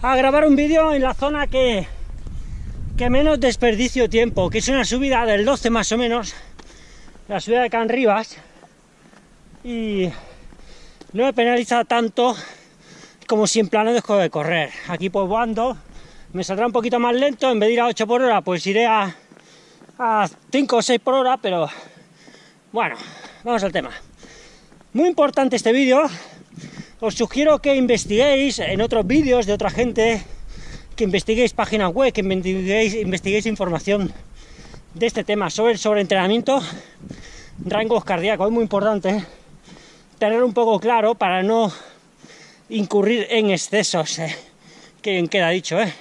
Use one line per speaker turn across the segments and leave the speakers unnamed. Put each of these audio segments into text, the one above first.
a grabar un vídeo en la zona que, que menos desperdicio tiempo, que es una subida del 12 más o menos, la subida de Can Rivas, y no me penaliza tanto como si en plano dejo de correr. Aquí pues ando, me saldrá un poquito más lento, en vez de ir a 8 por hora, pues iré a, a 5 o 6 por hora, pero bueno, vamos al tema. Muy importante este vídeo, os sugiero que investiguéis en otros vídeos de otra gente, que investiguéis páginas web, que investiguéis, información de este tema sobre el sobreentrenamiento, rangos cardíacos, es muy importante tener un poco claro para no incurrir en excesos, eh, que queda dicho, ¿eh?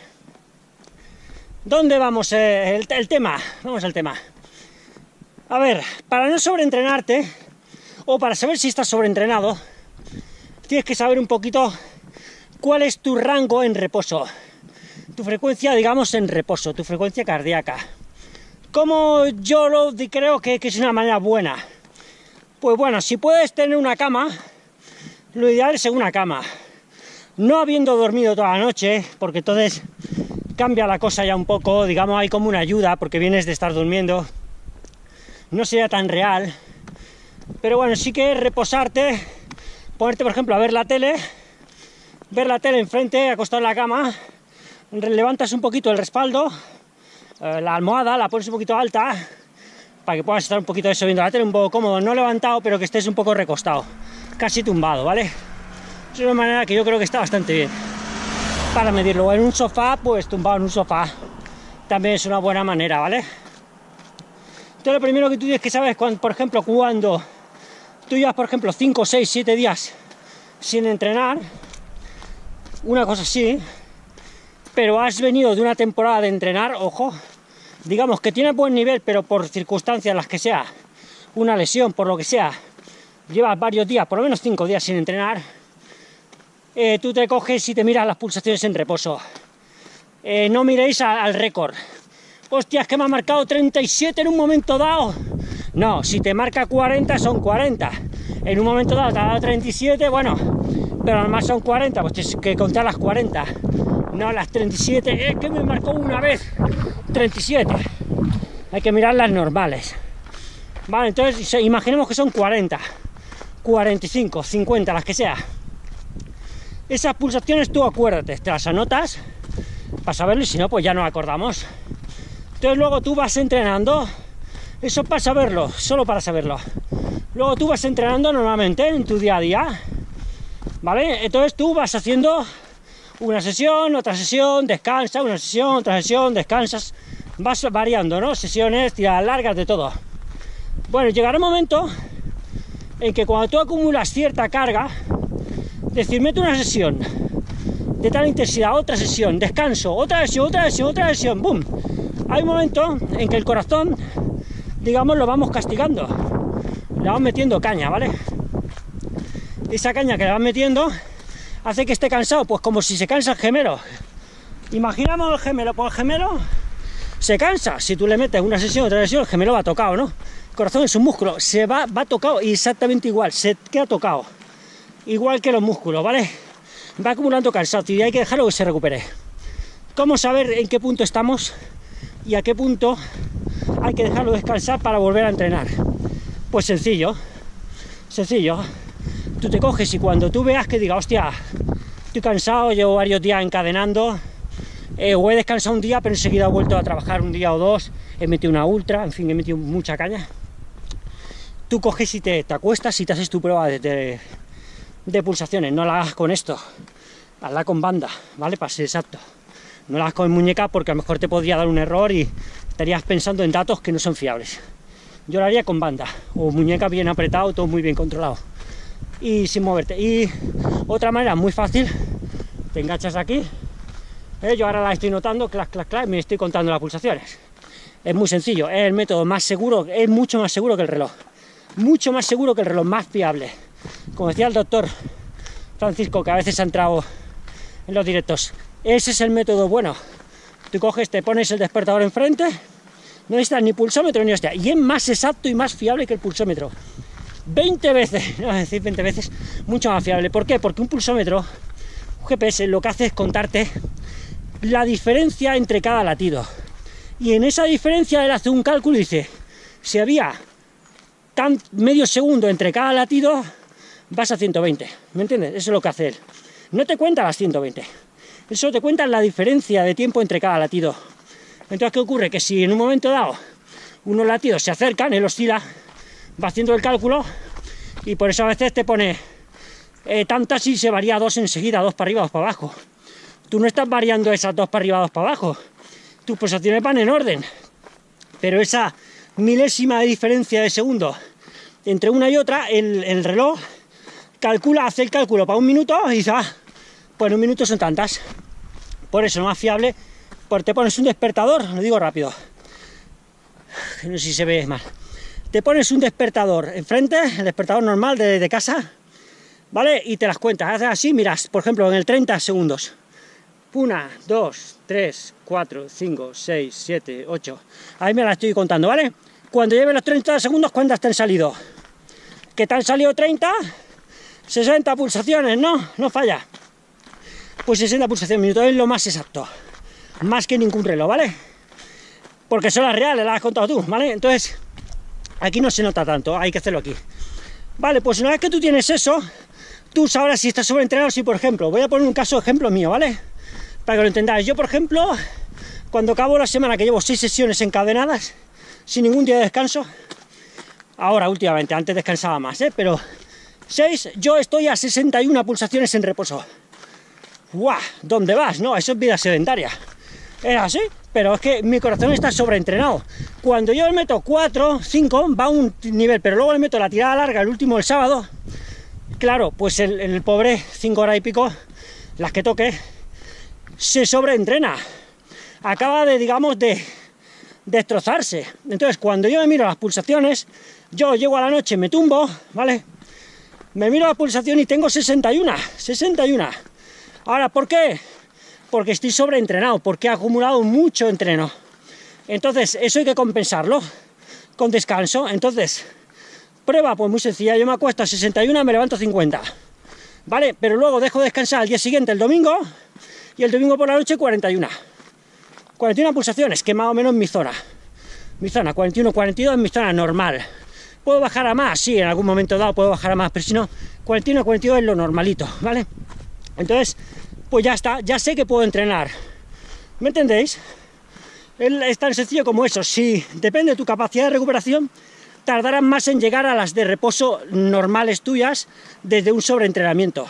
¿Dónde vamos? Eh, el, el tema, vamos al tema. A ver, para no sobreentrenarte, o para saber si estás sobreentrenado, tienes que saber un poquito cuál es tu rango en reposo, tu frecuencia, digamos, en reposo, tu frecuencia cardíaca. Como yo lo creo que, que es una manera buena. Pues bueno, si puedes tener una cama, lo ideal es una cama. No habiendo dormido toda la noche, porque entonces cambia la cosa ya un poco, digamos, hay como una ayuda, porque vienes de estar durmiendo. No sería tan real. Pero bueno, sí que reposarte, ponerte, por ejemplo, a ver la tele, ver la tele enfrente, acostado en la cama, levantas un poquito el respaldo, eh, la almohada, la pones un poquito alta, para que puedas estar un poquito eso viendo la tele, un poco cómodo, no levantado, pero que estés un poco recostado, casi tumbado, ¿vale? Es una manera que yo creo que está bastante bien para medirlo. En un sofá, pues tumbado en un sofá, también es una buena manera, ¿vale? Entonces lo primero que tú tienes que saber es, cuando, por ejemplo, cuando tú llevas, por ejemplo, 5, 6, 7 días sin entrenar, una cosa así, pero has venido de una temporada de entrenar, ojo, digamos que tienes buen nivel, pero por circunstancias las que sea, una lesión, por lo que sea, llevas varios días, por lo menos 5 días sin entrenar, eh, tú te coges y te miras las pulsaciones en reposo. Eh, no miréis a, al récord. Hostias, que me ha marcado 37 en un momento dado. No, si te marca 40 son 40. En un momento dado te ha dado 37, bueno, pero además son 40, pues tienes que contar las 40. No las 37, es que me marcó una vez 37. Hay que mirar las normales. Vale, entonces imaginemos que son 40, 45, 50, las que sea. Esas pulsaciones tú acuérdate, te las anotas para saberlo y si no, pues ya no acordamos. Entonces luego tú vas entrenando, eso para saberlo, solo para saberlo. Luego tú vas entrenando normalmente en tu día a día, ¿vale? Entonces tú vas haciendo una sesión, otra sesión, descansa, una sesión, otra sesión, descansas, vas variando, ¿no? Sesiones, tiradas largas, de todo. Bueno, llegará un momento en que cuando tú acumulas cierta carga, decir, meto una sesión de tal intensidad, otra sesión, descanso, otra sesión, otra sesión, otra sesión, ¡boom! hay un momento en que el corazón, digamos, lo vamos castigando. Le vamos metiendo caña, ¿vale? Esa caña que le vas metiendo hace que esté cansado, pues como si se cansa el gemelo. Imaginamos el gemelo, pues el gemelo se cansa. Si tú le metes una sesión, otra sesión, el gemelo va tocado, ¿no? El corazón es un músculo, se va, va tocado exactamente igual, se queda tocado. Igual que los músculos, ¿vale? Va acumulando cansado y hay que dejarlo que se recupere. ¿Cómo saber en qué punto estamos? y a qué punto hay que dejarlo descansar para volver a entrenar. Pues sencillo, sencillo. Tú te coges y cuando tú veas que diga, hostia, estoy cansado, llevo varios días encadenando, eh, o he descansado un día, pero enseguida he vuelto a trabajar un día o dos, he metido una ultra, en fin, he metido mucha caña. Tú coges y te, te acuestas y te haces tu prueba de, de, de pulsaciones, no la hagas con esto, hazla con banda, ¿vale? Para ser exacto no las con muñeca porque a lo mejor te podría dar un error y estarías pensando en datos que no son fiables. Yo lo haría con banda, o muñeca bien apretado, todo muy bien controlado. Y sin moverte. Y otra manera muy fácil, te enganchas aquí. ¿eh? Yo ahora la estoy notando, clac, clac, clac, me estoy contando las pulsaciones. Es muy sencillo, es el método más seguro, es mucho más seguro que el reloj. Mucho más seguro que el reloj, más fiable. Como decía el doctor Francisco, que a veces ha entrado en los directos, ese es el método bueno. Tú coges, te pones el despertador enfrente, no necesitas ni pulsómetro ni hostia, y es más exacto y más fiable que el pulsómetro. 20 veces, no decir 20 veces, mucho más fiable. ¿Por qué? Porque un pulsómetro GPS lo que hace es contarte la diferencia entre cada latido. Y en esa diferencia él hace un cálculo y dice, si había tan medio segundo entre cada latido, vas a 120. ¿Me entiendes? Eso es lo que hace él. No te cuenta las 120. Eso te cuenta la diferencia de tiempo entre cada latido. Entonces, ¿qué ocurre? Que si en un momento dado unos latidos se acercan, él oscila, va haciendo el cálculo y por eso a veces te pone eh, tantas y se varía dos enseguida, dos para arriba, dos para abajo. Tú no estás variando esas dos para arriba, dos para abajo. Tus posiciones van en orden. Pero esa milésima de diferencia de segundo entre una y otra, el, reloj calcula, hace el cálculo para un minuto y dice, ah, pues un minuto son tantas. Por eso, no más fiable, porque te pones un despertador, lo digo rápido, no sé si se ve mal. Te pones un despertador enfrente, el despertador normal de, de casa, ¿vale? Y te las cuentas, haces así, miras, por ejemplo, en el 30 segundos. 1, 2, 3, 4, 5, 6, 7, 8. Ahí me la estoy contando, ¿vale? Cuando lleve los 30 segundos, ¿cuántas te han salido? ¿Que te han salido 30? 60 pulsaciones, ¿no? No falla. Pues 60 pulsaciones minutos es lo más exacto. Más que ningún reloj, ¿vale? Porque son las reales, las has contado tú, ¿vale? Entonces, aquí no se nota tanto, hay que hacerlo aquí. Vale, pues una vez que tú tienes eso, tú sabrás si estás sobreentrenado, si por ejemplo, voy a poner un caso ejemplo mío, ¿vale? Para que lo entendáis. Yo, por ejemplo, cuando acabo la semana que llevo seis sesiones encadenadas, sin ningún día de descanso, ahora últimamente, antes descansaba más, ¿eh? Pero 6, yo estoy a 61 pulsaciones en reposo. ¡Guau! ¿Dónde vas? No, eso es vida sedentaria. Es así, pero es que mi corazón está sobreentrenado. Cuando yo le meto 4, 5, va a un nivel, pero luego le meto la tirada larga, el último el sábado, claro, pues el, pobre 5 horas y pico, las que toque, se sobreentrena. Acaba de, digamos, de destrozarse. Entonces, cuando yo me miro las pulsaciones, yo llego a la noche, me tumbo, ¿vale? Me miro la pulsación y tengo 61, 61. Ahora, ¿por qué? Porque estoy sobreentrenado, porque he acumulado mucho entreno. Entonces, eso hay que compensarlo con descanso. Entonces, prueba, pues muy sencilla, yo me acuesto a 61, me levanto a 50. ¿Vale? Pero luego dejo descansar al día siguiente, el domingo, y el domingo por la noche 41. 41 pulsaciones, que más o menos mi zona. Mi zona, 41, 42 es mi zona normal. ¿Puedo bajar a más? Sí, en algún momento dado puedo bajar a más, pero si no, 41, 42 es lo normalito, ¿vale? Entonces, pues ya está, ya sé que puedo entrenar. ¿Me entendéis? Es tan sencillo como eso. Si depende de tu capacidad de recuperación, tardarán más en llegar a las de reposo normales tuyas desde un sobreentrenamiento.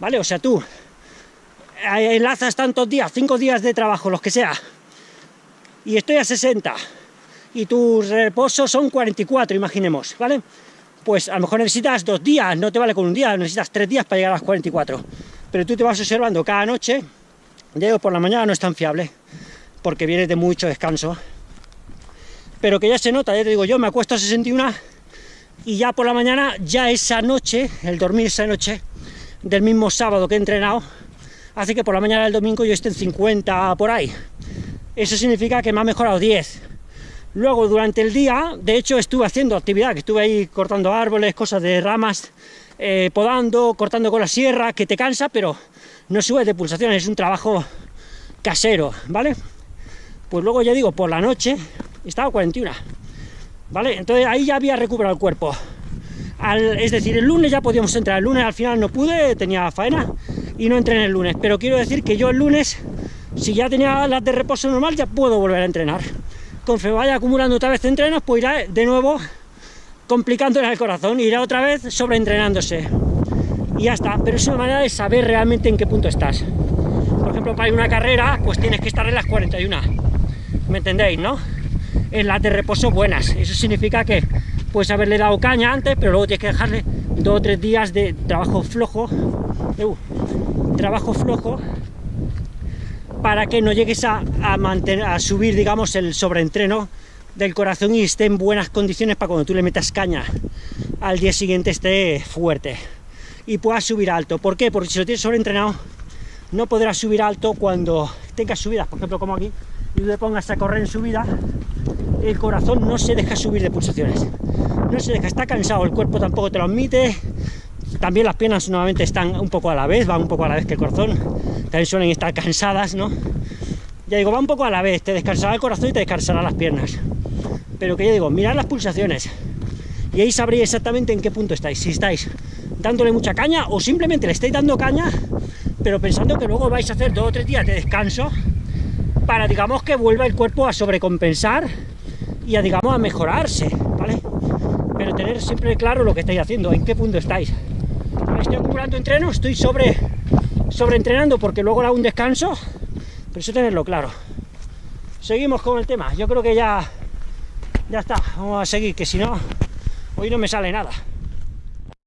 ¿Vale? O sea, tú eh, enlazas tantos días, cinco días de trabajo, los que sea, y estoy a 60, y tus reposos son 44, imaginemos, ¿vale? Pues a lo mejor necesitas dos días, no te vale con un día, necesitas tres días para llegar a las 44. Pero tú te vas observando cada noche, digo, por la mañana no es tan fiable, porque vienes de mucho descanso, pero que ya se nota, ya te digo, yo me acuesto a 61 y ya por la mañana, ya esa noche, el dormir esa noche, del mismo sábado que he entrenado, hace que por la mañana del domingo yo esté en 50 por ahí. Eso significa que me ha mejorado 10. Luego, durante el día, de hecho, estuve haciendo actividad, que estuve ahí cortando árboles, cosas de ramas, eh, podando, cortando con la sierra, que te cansa, pero no sube de pulsaciones, es un trabajo casero, ¿vale? Pues luego, ya digo, por la noche, estaba 41, ¿vale? Entonces ahí ya había recuperado el cuerpo. es decir, el lunes ya podíamos entrar, el lunes al final no pude, tenía faena, y no entré en el lunes. Pero quiero decir que yo el lunes, si ya tenía las de reposo normal, ya puedo volver a entrenar. Conforme vaya acumulando otra vez entrenos, pues irá de nuevo complicando el corazón, irá otra vez sobreentrenándose. Y ya está, pero es una manera de saber realmente en qué punto estás. Por ejemplo, para ir una carrera, pues tienes que estar en las 41. ¿Me entendéis, no? En las de reposo buenas. Eso significa que puedes haberle dado caña antes, pero luego tienes que dejarle dos o tres días de trabajo flojo trabajo flojo para que no llegues a, subir, digamos, el sobreentreno del corazón y esté en buenas condiciones para cuando tú le metas caña al día siguiente esté fuerte y puedas subir alto. ¿Por qué? Porque si lo tienes sobreentrenado no podrás subir alto cuando tengas subidas, por ejemplo como aquí, y tú te pongas a correr en subida, el corazón no se deja subir de pulsaciones, no se deja, está cansado, el cuerpo tampoco te lo admite, También las piernas nuevamente están un poco a la vez, van un poco a la vez que el corazón. También suelen estar cansadas, ¿no? Ya digo, va un poco a la vez, te descansará el corazón y te descansará las piernas. Pero que ya digo, mirad las pulsaciones. Y ahí sabréis exactamente en qué punto estáis. Si estáis dándole mucha caña o simplemente le estáis dando caña, pero pensando que luego vais a hacer dos o tres días de descanso para, digamos, que vuelva el cuerpo a sobrecompensar y a, digamos, a mejorarse, ¿vale? Pero tener siempre claro lo que estáis haciendo, en qué punto estáis. Estoy acumulando entreno, estoy sobre, sobreentrenando porque luego hago un descanso, pero eso tenerlo claro. Seguimos con el tema, yo creo que ya, ya está, vamos a seguir, que si no, hoy no me sale nada.